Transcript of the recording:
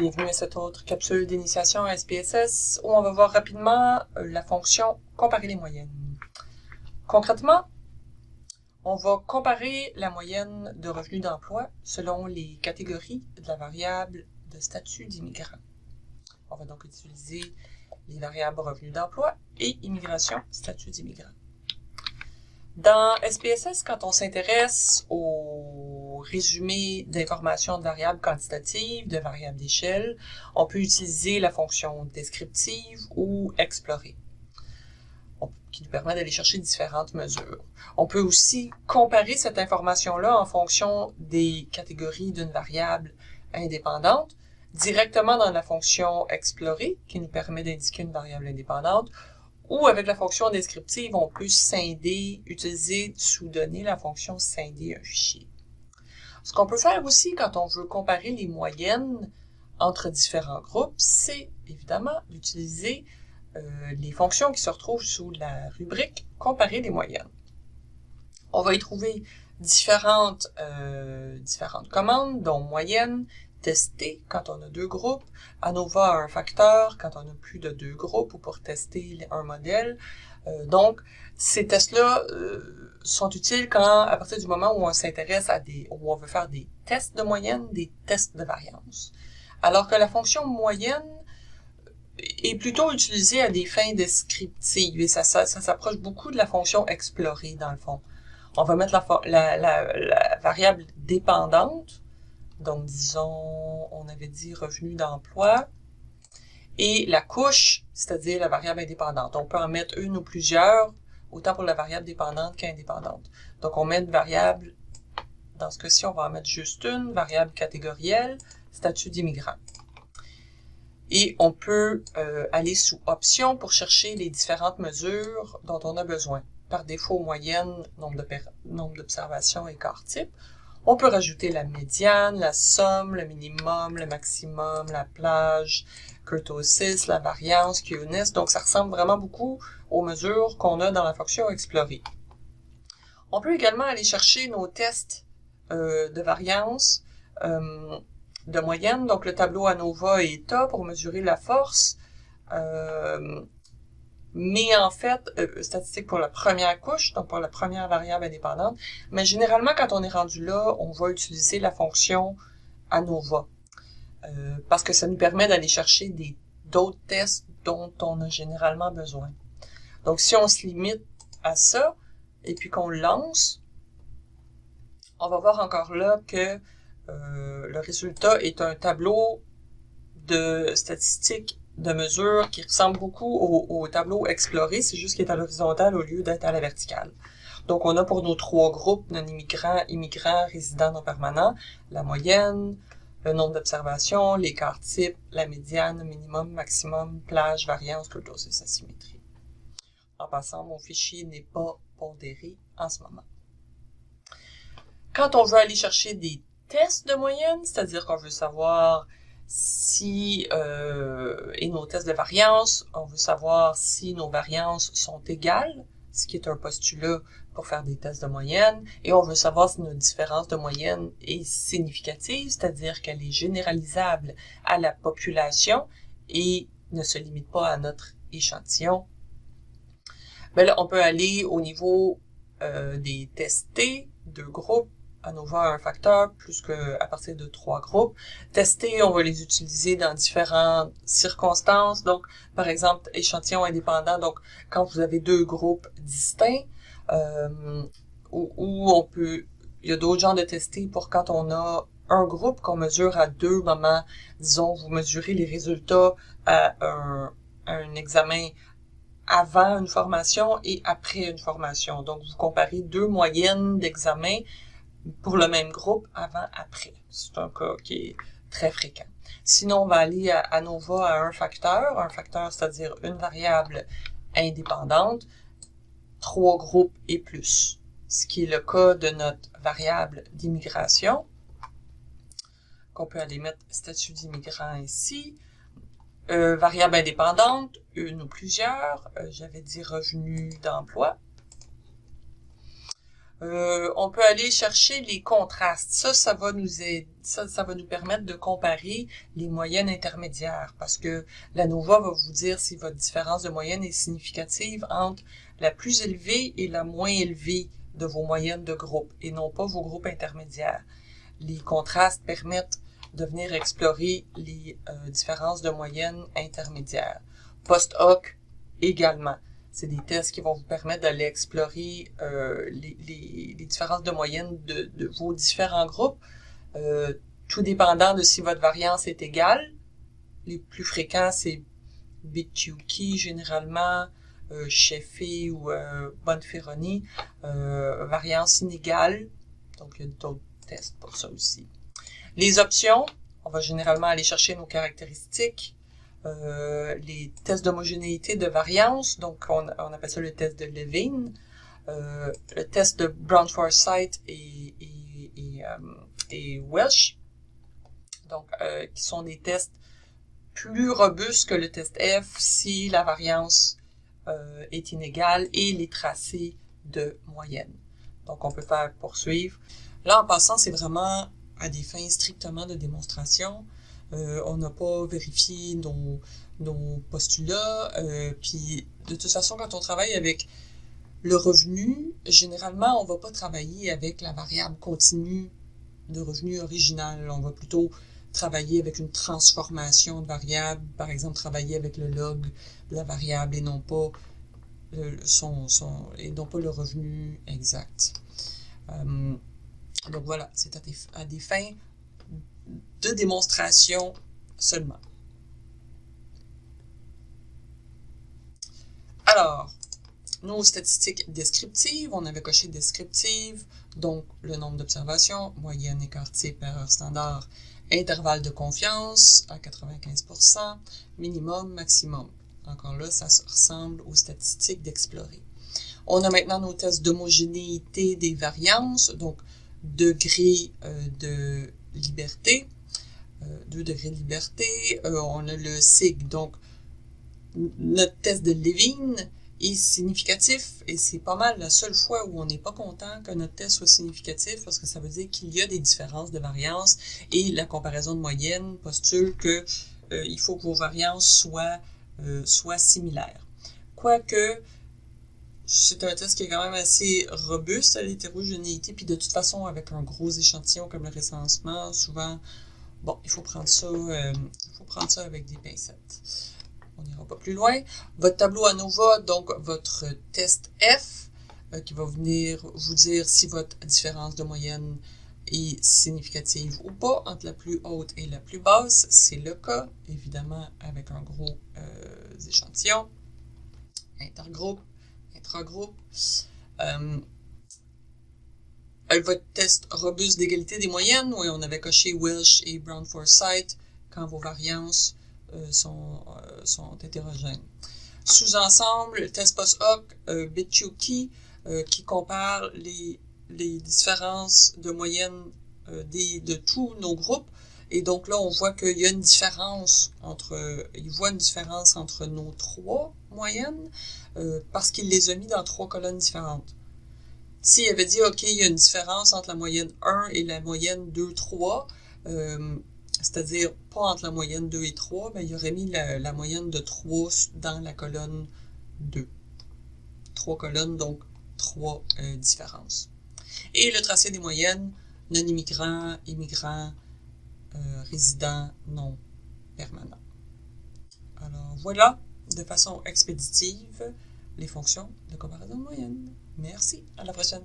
Bienvenue à cette autre capsule d'initiation à SPSS où on va voir rapidement euh, la fonction comparer les moyennes. Concrètement, on va comparer la moyenne de revenus d'emploi selon les catégories de la variable de statut d'immigrant. On va donc utiliser les variables revenus d'emploi et immigration, statut d'immigrant. Dans SPSS, quand on s'intéresse résumé d'informations de variables quantitatives, de variables d'échelle, on peut utiliser la fonction descriptive ou explorer, qui nous permet d'aller chercher différentes mesures. On peut aussi comparer cette information-là en fonction des catégories d'une variable indépendante, directement dans la fonction explorer, qui nous permet d'indiquer une variable indépendante, ou avec la fonction descriptive, on peut scinder, utiliser sous-donner la fonction scinder un fichier. Ce qu'on peut faire aussi quand on veut comparer les moyennes entre différents groupes, c'est évidemment d'utiliser euh, les fonctions qui se retrouvent sous la rubrique « Comparer les moyennes ». On va y trouver différentes, euh, différentes commandes, dont moyenne, tester quand on a deux groupes, ANOVA un facteur quand on a plus de deux groupes ou pour tester un modèle. Euh, donc, ces tests-là euh, sont utiles quand, à partir du moment où on s'intéresse à des, où on veut faire des tests de moyenne, des tests de variance. Alors que la fonction moyenne est plutôt utilisée à des fins descriptives et ça, s'approche beaucoup de la fonction explorer dans le fond. On va mettre la, la, la variable dépendante donc, disons, on avait dit revenu d'emploi. Et la couche, c'est-à-dire la variable indépendante. On peut en mettre une ou plusieurs, autant pour la variable dépendante qu'indépendante. Donc, on met une variable, dans ce cas-ci, on va en mettre juste une, variable catégorielle, statut d'immigrant. Et on peut euh, aller sous Options pour chercher les différentes mesures dont on a besoin. Par défaut, moyenne, nombre d'observations quart type. On peut rajouter la médiane, la somme, le minimum, le maximum, la plage, kurtosis, la variance, QNS. Donc, ça ressemble vraiment beaucoup aux mesures qu'on a dans la fonction explorer. On peut également aller chercher nos tests euh, de variance euh, de moyenne. Donc, le tableau ANOVA et ETA pour mesurer la force. Euh, mais en fait, euh, statistique pour la première couche, donc pour la première variable indépendante. Mais généralement, quand on est rendu là, on va utiliser la fonction ANOVA, euh, parce que ça nous permet d'aller chercher d'autres tests dont on a généralement besoin. Donc, si on se limite à ça, et puis qu'on lance, on va voir encore là que euh, le résultat est un tableau de statistiques de mesure qui ressemble beaucoup au, tableau exploré, c'est juste qu'il est à l'horizontale au lieu d'être à la verticale. Donc, on a pour nos trois groupes, non-immigrants, immigrants, résidents non permanents, la moyenne, le nombre d'observations, l'écart type, la médiane, minimum, maximum, plage, variance, kurtosis, asymétrie. En passant, mon fichier n'est pas pondéré en ce moment. Quand on veut aller chercher des tests de moyenne, c'est-à-dire qu'on veut savoir si euh, et nos tests de variance, on veut savoir si nos variances sont égales, ce qui est un postulat pour faire des tests de moyenne, et on veut savoir si notre différence de moyenne est significative, c'est-à-dire qu'elle est généralisable à la population et ne se limite pas à notre échantillon. Mais ben là, on peut aller au niveau euh, des testés de groupes ANOVA un facteur plus que à partir de trois groupes. Tester, on va les utiliser dans différentes circonstances. Donc, par exemple, échantillon indépendant. Donc, quand vous avez deux groupes distincts, euh, ou, on peut, il y a d'autres genres de tester pour quand on a un groupe qu'on mesure à deux moments. Disons, vous mesurez les résultats à un, à un examen avant une formation et après une formation. Donc, vous comparez deux moyennes d'examen pour le même groupe avant-après. C'est un cas qui est très fréquent. Sinon, on va aller à, à nouveau à un facteur. Un facteur, c'est-à-dire une variable indépendante, trois groupes et plus. Ce qui est le cas de notre variable d'immigration, qu'on peut aller mettre statut d'immigrant ici. Euh, variable indépendante, une ou plusieurs. Euh, j'avais dit revenu d'emploi. Euh, on peut aller chercher les contrastes. Ça, ça va nous aider, ça, ça va nous permettre de comparer les moyennes intermédiaires parce que la NOVA va vous dire si votre différence de moyenne est significative entre la plus élevée et la moins élevée de vos moyennes de groupe et non pas vos groupes intermédiaires. Les contrastes permettent de venir explorer les euh, différences de moyenne intermédiaires. Post-hoc également. C'est des tests qui vont vous permettre d'aller explorer euh, les, les, les, différences de moyenne de, de vos différents groupes, euh, tout dépendant de si votre variance est égale. Les plus fréquents, c'est Bityuki généralement, euh, ou euh, Bonferroni, euh, variance inégale. Donc, il y a d'autres tests pour ça aussi. Les options, on va généralement aller chercher nos caractéristiques, euh, les tests d'homogénéité de variance, donc on, on, appelle ça le test de Levine, euh, le test de Brown-Forsyth et, et, et, euh, et, Welsh, donc euh, qui sont des tests plus robustes que le test F si la variance est inégale et les tracés de moyenne. Donc on peut faire poursuivre. Là en passant, c'est vraiment à des fins strictement de démonstration. Euh, on n'a pas vérifié nos, nos postulats. Euh, puis de toute façon, quand on travaille avec le revenu, généralement, on va pas travailler avec la variable continue de revenu original. On va plutôt travailler avec une transformation de variable, par exemple travailler avec le log de la variable et non pas le, son, son, et non pas le revenu exact. Euh, donc voilà, c'est à, à, des fins de démonstration seulement. Alors, nos statistiques descriptives, on avait coché descriptive, donc le nombre d'observations, moyenne, écart type, erreur standard, intervalle de confiance à 95%, minimum, maximum. Encore là, ça ressemble aux statistiques d'explorer. On a maintenant nos tests d'homogénéité des variances, donc degré euh, de liberté, euh, 2 degrés de liberté. Euh, on a le SIG, donc notre test de Levine est significatif et c'est pas mal la seule fois où on n'est pas content que notre test soit significatif parce que ça veut dire qu'il y a des différences de variance et la comparaison de moyenne postule que euh, il faut que vos variances euh, soient similaires. Quoique, c'est un test qui est quand même assez robuste à l'hétérogénéité, puis de toute façon, avec un gros échantillon comme le récensement, souvent, bon, il faut prendre ça, euh, il faut prendre ça avec des pincettes. On n'ira pas plus loin. Votre tableau ANOVA, donc votre test F, euh, qui va venir vous dire si votre différence de moyenne est significative ou pas entre la plus haute et la plus basse. C'est le cas, évidemment, avec un gros euh, échantillon. Intergroupe, intragroupe. Euh, votre test robuste d'égalité des moyennes, on avait coché Welsh et Brown-Forsyth quand vos variances euh, sont, euh, sont hétérogènes. Sous-ensemble, test post-hoc, euh, Bityuki, euh, qui compare les, les différences de moyenne des, de tous nos groupes. Et donc là, on voit qu'il y a une différence entre, il voit une différence entre nos trois moyennes euh, parce qu'il les a mis dans trois colonnes différentes. S'il avait dit, OK, il y a une différence entre la moyenne 1 et la moyenne 2, 3, euh, c'est-à-dire pas entre la moyenne 2 et 3, mais il aurait mis la, la, moyenne de 3 dans la colonne 2. Trois colonnes, donc trois euh, différences. Et le tracé des moyennes, non-immigrants, immigrants, euh, résidents non permanents. Alors voilà, de façon expéditive, les fonctions de comparaison moyenne. Merci, à la prochaine.